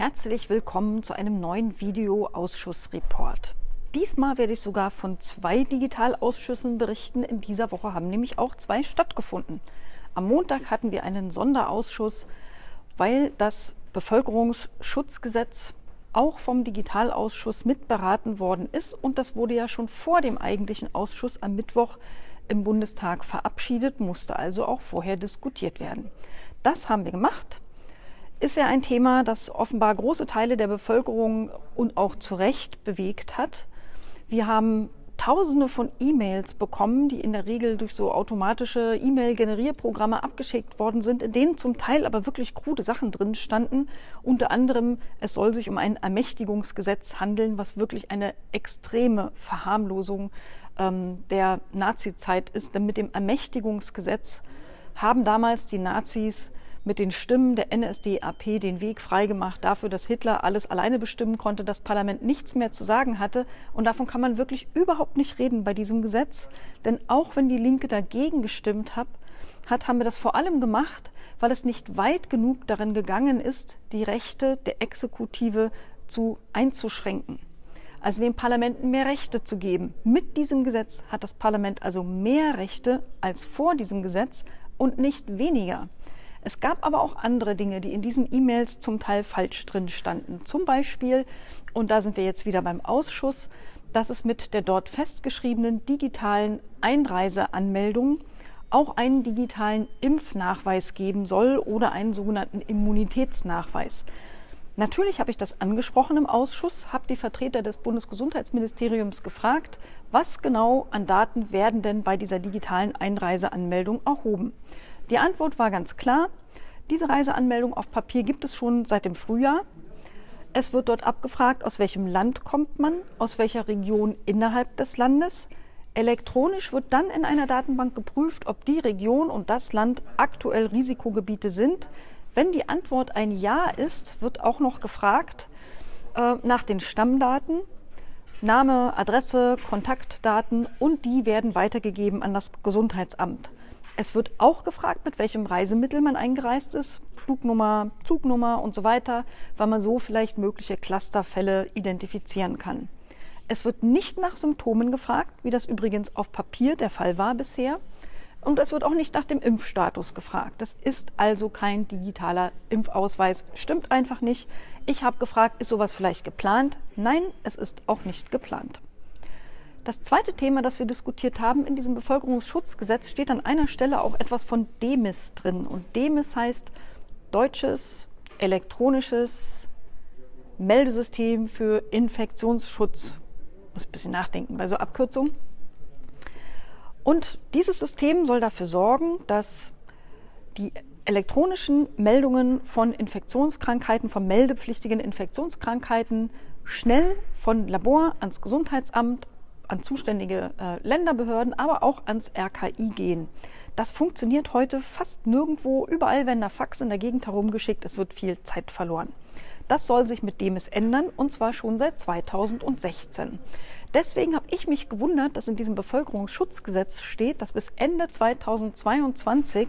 Herzlich willkommen zu einem neuen Video-Ausschussreport. Diesmal werde ich sogar von zwei Digitalausschüssen berichten. In dieser Woche haben nämlich auch zwei stattgefunden. Am Montag hatten wir einen Sonderausschuss, weil das Bevölkerungsschutzgesetz auch vom Digitalausschuss mitberaten worden ist. Und das wurde ja schon vor dem eigentlichen Ausschuss am Mittwoch im Bundestag verabschiedet, musste also auch vorher diskutiert werden. Das haben wir gemacht ist ja ein Thema, das offenbar große Teile der Bevölkerung und auch zu Recht bewegt hat. Wir haben Tausende von E-Mails bekommen, die in der Regel durch so automatische E-Mail-Generierprogramme abgeschickt worden sind, in denen zum Teil aber wirklich krude Sachen drin standen. Unter anderem, es soll sich um ein Ermächtigungsgesetz handeln, was wirklich eine extreme Verharmlosung ähm, der Nazizeit ist. Denn mit dem Ermächtigungsgesetz haben damals die Nazis mit den Stimmen der NSDAP den Weg freigemacht dafür, dass Hitler alles alleine bestimmen konnte, das Parlament nichts mehr zu sagen hatte. Und davon kann man wirklich überhaupt nicht reden bei diesem Gesetz. Denn auch wenn die Linke dagegen gestimmt hat, hat, haben wir das vor allem gemacht, weil es nicht weit genug darin gegangen ist, die Rechte der Exekutive zu einzuschränken. Also dem Parlament mehr Rechte zu geben. Mit diesem Gesetz hat das Parlament also mehr Rechte als vor diesem Gesetz und nicht weniger. Es gab aber auch andere Dinge, die in diesen E-Mails zum Teil falsch drin standen. Zum Beispiel, und da sind wir jetzt wieder beim Ausschuss, dass es mit der dort festgeschriebenen digitalen Einreiseanmeldung auch einen digitalen Impfnachweis geben soll oder einen sogenannten Immunitätsnachweis. Natürlich habe ich das angesprochen im Ausschuss, habe die Vertreter des Bundesgesundheitsministeriums gefragt, was genau an Daten werden denn bei dieser digitalen Einreiseanmeldung erhoben. Die Antwort war ganz klar. Diese Reiseanmeldung auf Papier gibt es schon seit dem Frühjahr. Es wird dort abgefragt, aus welchem Land kommt man, aus welcher Region innerhalb des Landes. Elektronisch wird dann in einer Datenbank geprüft, ob die Region und das Land aktuell Risikogebiete sind. Wenn die Antwort ein Ja ist, wird auch noch gefragt äh, nach den Stammdaten. Name, Adresse, Kontaktdaten und die werden weitergegeben an das Gesundheitsamt. Es wird auch gefragt, mit welchem Reisemittel man eingereist ist, Flugnummer, Zugnummer und so weiter, weil man so vielleicht mögliche Clusterfälle identifizieren kann. Es wird nicht nach Symptomen gefragt, wie das übrigens auf Papier der Fall war bisher. Und es wird auch nicht nach dem Impfstatus gefragt. Das ist also kein digitaler Impfausweis. Stimmt einfach nicht. Ich habe gefragt, ist sowas vielleicht geplant? Nein, es ist auch nicht geplant. Das zweite Thema, das wir diskutiert haben in diesem Bevölkerungsschutzgesetz, steht an einer Stelle auch etwas von DEMIS drin. Und DEMIS heißt Deutsches Elektronisches Meldesystem für Infektionsschutz. Muss ein bisschen nachdenken bei so Abkürzungen. Und dieses System soll dafür sorgen, dass die elektronischen Meldungen von Infektionskrankheiten, von meldepflichtigen Infektionskrankheiten schnell von Labor ans Gesundheitsamt an zuständige äh, Länderbehörden, aber auch ans RKI gehen. Das funktioniert heute fast nirgendwo. Überall werden da Fax in der Gegend herumgeschickt. Es wird viel Zeit verloren. Das soll sich mit dem es ändern und zwar schon seit 2016. Deswegen habe ich mich gewundert, dass in diesem Bevölkerungsschutzgesetz steht, dass bis Ende 2022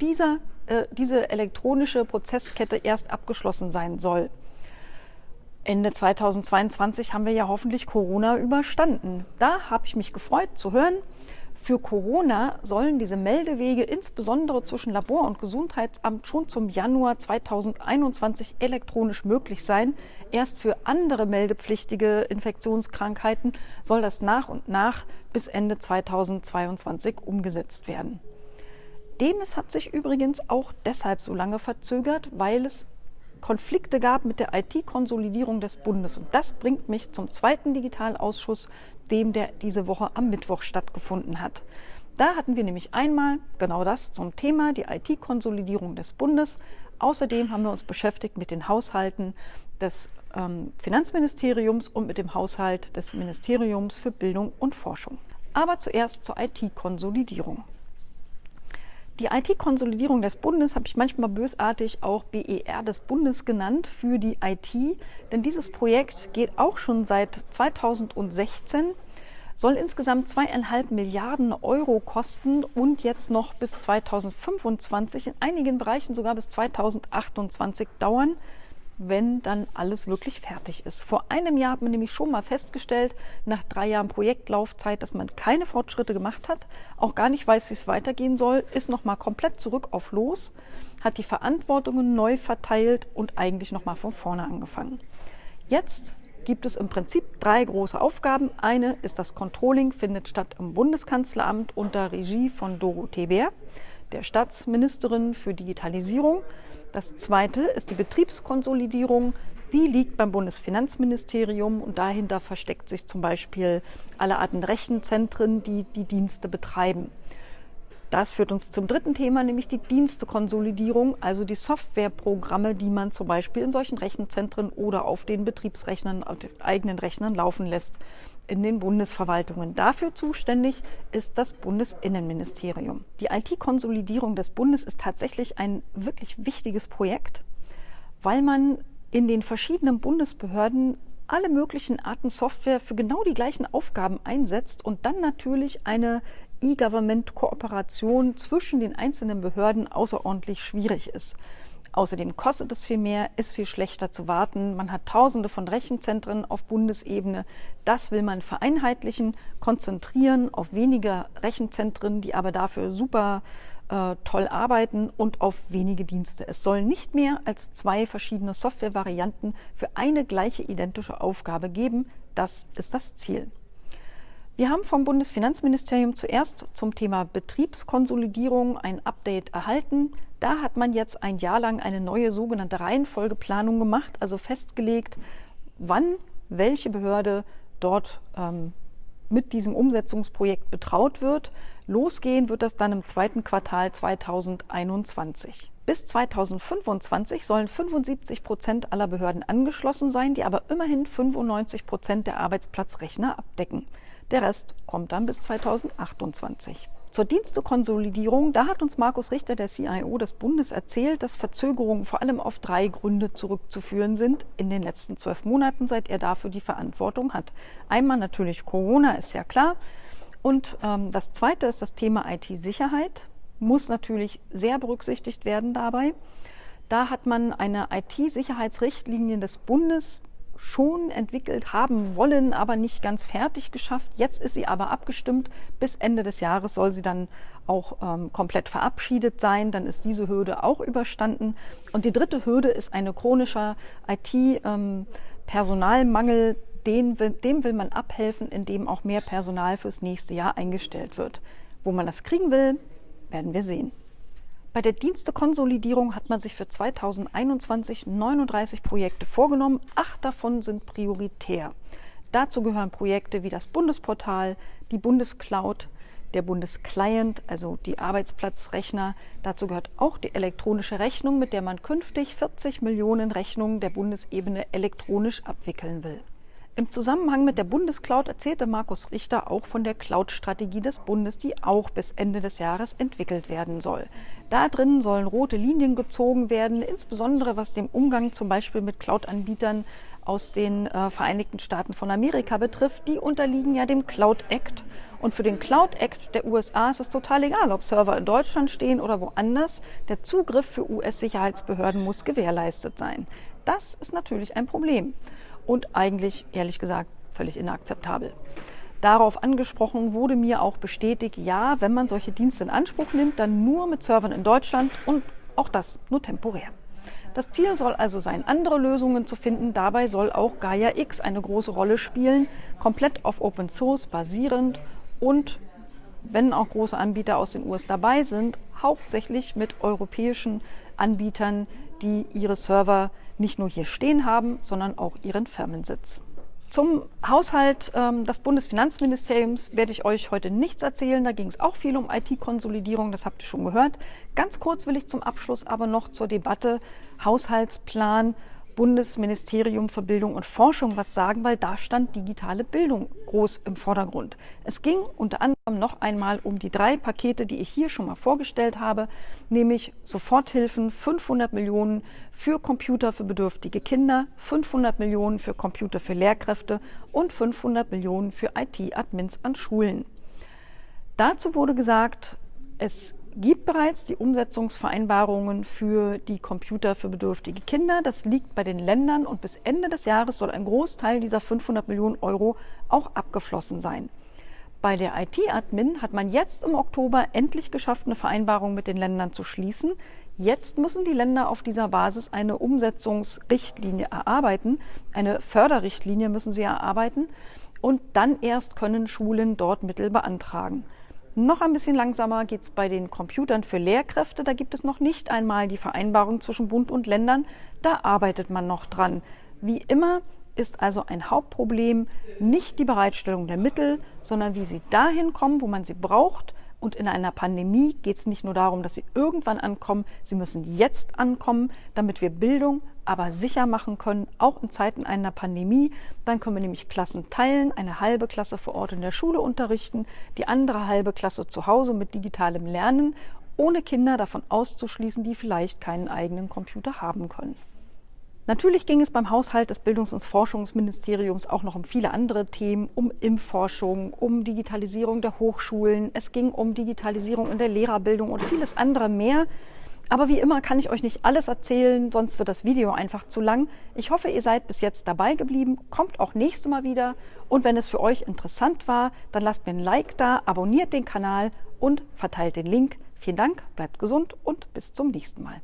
dieser, äh, diese elektronische Prozesskette erst abgeschlossen sein soll. Ende 2022 haben wir ja hoffentlich Corona überstanden. Da habe ich mich gefreut zu hören. Für Corona sollen diese Meldewege insbesondere zwischen Labor und Gesundheitsamt schon zum Januar 2021 elektronisch möglich sein. Erst für andere meldepflichtige Infektionskrankheiten soll das nach und nach bis Ende 2022 umgesetzt werden. Demes hat sich übrigens auch deshalb so lange verzögert, weil es Konflikte gab mit der IT-Konsolidierung des Bundes. Und das bringt mich zum zweiten Digitalausschuss, dem der diese Woche am Mittwoch stattgefunden hat. Da hatten wir nämlich einmal genau das zum Thema, die IT-Konsolidierung des Bundes. Außerdem haben wir uns beschäftigt mit den Haushalten des ähm, Finanzministeriums und mit dem Haushalt des Ministeriums für Bildung und Forschung. Aber zuerst zur IT-Konsolidierung. Die IT-Konsolidierung des Bundes habe ich manchmal bösartig auch BER des Bundes genannt für die IT, denn dieses Projekt geht auch schon seit 2016, soll insgesamt zweieinhalb Milliarden Euro kosten und jetzt noch bis 2025, in einigen Bereichen sogar bis 2028 dauern. Wenn dann alles wirklich fertig ist. Vor einem Jahr hat man nämlich schon mal festgestellt, nach drei Jahren Projektlaufzeit, dass man keine Fortschritte gemacht hat, auch gar nicht weiß, wie es weitergehen soll, ist nochmal komplett zurück auf Los, hat die Verantwortungen neu verteilt und eigentlich nochmal von vorne angefangen. Jetzt gibt es im Prinzip drei große Aufgaben. Eine ist das Controlling, findet statt im Bundeskanzleramt unter Regie von Dorothee Bär, der Staatsministerin für Digitalisierung. Das zweite ist die Betriebskonsolidierung. Die liegt beim Bundesfinanzministerium und dahinter versteckt sich zum Beispiel alle Arten Rechenzentren, die die Dienste betreiben. Das führt uns zum dritten Thema, nämlich die Dienstekonsolidierung, also die Softwareprogramme, die man zum Beispiel in solchen Rechenzentren oder auf den Betriebsrechnern, auf den eigenen Rechnern laufen lässt in den Bundesverwaltungen. Dafür zuständig ist das Bundesinnenministerium. Die IT-Konsolidierung des Bundes ist tatsächlich ein wirklich wichtiges Projekt, weil man in den verschiedenen Bundesbehörden alle möglichen Arten Software für genau die gleichen Aufgaben einsetzt und dann natürlich eine E-Government-Kooperation zwischen den einzelnen Behörden außerordentlich schwierig ist. Außerdem kostet es viel mehr, ist viel schlechter zu warten. Man hat tausende von Rechenzentren auf Bundesebene. Das will man vereinheitlichen, konzentrieren auf weniger Rechenzentren, die aber dafür super äh, toll arbeiten und auf wenige Dienste. Es soll nicht mehr als zwei verschiedene Softwarevarianten für eine gleiche identische Aufgabe geben. Das ist das Ziel. Wir haben vom Bundesfinanzministerium zuerst zum Thema Betriebskonsolidierung ein Update erhalten. Da hat man jetzt ein Jahr lang eine neue sogenannte Reihenfolgeplanung gemacht, also festgelegt, wann welche Behörde dort ähm, mit diesem Umsetzungsprojekt betraut wird. Losgehen wird das dann im zweiten Quartal 2021. Bis 2025 sollen 75 Prozent aller Behörden angeschlossen sein, die aber immerhin 95 Prozent der Arbeitsplatzrechner abdecken. Der Rest kommt dann bis 2028. Zur Dienstekonsolidierung, da hat uns Markus Richter, der CIO des Bundes, erzählt, dass Verzögerungen vor allem auf drei Gründe zurückzuführen sind in den letzten zwölf Monaten, seit er dafür die Verantwortung hat. Einmal natürlich Corona, ist ja klar. Und ähm, das zweite ist das Thema IT-Sicherheit, muss natürlich sehr berücksichtigt werden dabei. Da hat man eine IT-Sicherheitsrichtlinie des Bundes schon entwickelt haben wollen, aber nicht ganz fertig geschafft. Jetzt ist sie aber abgestimmt. Bis Ende des Jahres soll sie dann auch ähm, komplett verabschiedet sein. Dann ist diese Hürde auch überstanden. Und die dritte Hürde ist ein chronischer IT-Personalmangel. Ähm, Den, dem will man abhelfen, indem auch mehr Personal fürs nächste Jahr eingestellt wird. Wo man das kriegen will, werden wir sehen. Bei der Dienstekonsolidierung hat man sich für 2021 39 Projekte vorgenommen. Acht davon sind prioritär. Dazu gehören Projekte wie das Bundesportal, die Bundescloud, der Bundesclient, also die Arbeitsplatzrechner. Dazu gehört auch die elektronische Rechnung, mit der man künftig 40 Millionen Rechnungen der Bundesebene elektronisch abwickeln will. Im Zusammenhang mit der Bundescloud erzählte Markus Richter auch von der Cloud-Strategie des Bundes, die auch bis Ende des Jahres entwickelt werden soll. Da drin sollen rote Linien gezogen werden, insbesondere was den Umgang zum Beispiel mit Cloud-Anbietern aus den äh, Vereinigten Staaten von Amerika betrifft. Die unterliegen ja dem Cloud Act. Und für den Cloud Act der USA ist es total egal, ob Server in Deutschland stehen oder woanders. Der Zugriff für US-Sicherheitsbehörden muss gewährleistet sein. Das ist natürlich ein Problem und eigentlich, ehrlich gesagt, völlig inakzeptabel. Darauf angesprochen wurde mir auch bestätigt, ja, wenn man solche Dienste in Anspruch nimmt, dann nur mit Servern in Deutschland und auch das nur temporär. Das Ziel soll also sein, andere Lösungen zu finden. Dabei soll auch Gaia X eine große Rolle spielen, komplett auf Open Source basierend und, wenn auch große Anbieter aus den US dabei sind, hauptsächlich mit europäischen Anbietern, die ihre Server nicht nur hier stehen haben, sondern auch ihren Firmensitz. Zum Haushalt ähm, des Bundesfinanzministeriums werde ich euch heute nichts erzählen. Da ging es auch viel um IT-Konsolidierung, das habt ihr schon gehört. Ganz kurz will ich zum Abschluss aber noch zur Debatte Haushaltsplan Bundesministerium für Bildung und Forschung was sagen, weil da stand digitale Bildung groß im Vordergrund. Es ging unter anderem noch einmal um die drei Pakete, die ich hier schon mal vorgestellt habe, nämlich Soforthilfen, 500 Millionen für Computer für bedürftige Kinder, 500 Millionen für Computer für Lehrkräfte und 500 Millionen für IT-Admins an Schulen. Dazu wurde gesagt, es gibt bereits die Umsetzungsvereinbarungen für die Computer für bedürftige Kinder. Das liegt bei den Ländern und bis Ende des Jahres soll ein Großteil dieser 500 Millionen Euro auch abgeflossen sein. Bei der IT-Admin hat man jetzt im Oktober endlich geschafft, eine Vereinbarung mit den Ländern zu schließen. Jetzt müssen die Länder auf dieser Basis eine Umsetzungsrichtlinie erarbeiten. Eine Förderrichtlinie müssen sie erarbeiten. Und dann erst können Schulen dort Mittel beantragen. Noch ein bisschen langsamer geht es bei den Computern für Lehrkräfte. Da gibt es noch nicht einmal die Vereinbarung zwischen Bund und Ländern. Da arbeitet man noch dran. Wie immer ist also ein Hauptproblem nicht die Bereitstellung der Mittel, sondern wie sie dahin kommen, wo man sie braucht. Und in einer Pandemie geht es nicht nur darum, dass sie irgendwann ankommen, sie müssen jetzt ankommen, damit wir Bildung aber sicher machen können, auch in Zeiten einer Pandemie. Dann können wir nämlich Klassen teilen, eine halbe Klasse vor Ort in der Schule unterrichten, die andere halbe Klasse zu Hause mit digitalem Lernen, ohne Kinder davon auszuschließen, die vielleicht keinen eigenen Computer haben können. Natürlich ging es beim Haushalt des Bildungs- und Forschungsministeriums auch noch um viele andere Themen, um Impfforschung, um Digitalisierung der Hochschulen, es ging um Digitalisierung in der Lehrerbildung und vieles andere mehr. Aber wie immer kann ich euch nicht alles erzählen, sonst wird das Video einfach zu lang. Ich hoffe, ihr seid bis jetzt dabei geblieben. Kommt auch nächstes Mal wieder. Und wenn es für euch interessant war, dann lasst mir ein Like da, abonniert den Kanal und verteilt den Link. Vielen Dank, bleibt gesund und bis zum nächsten Mal.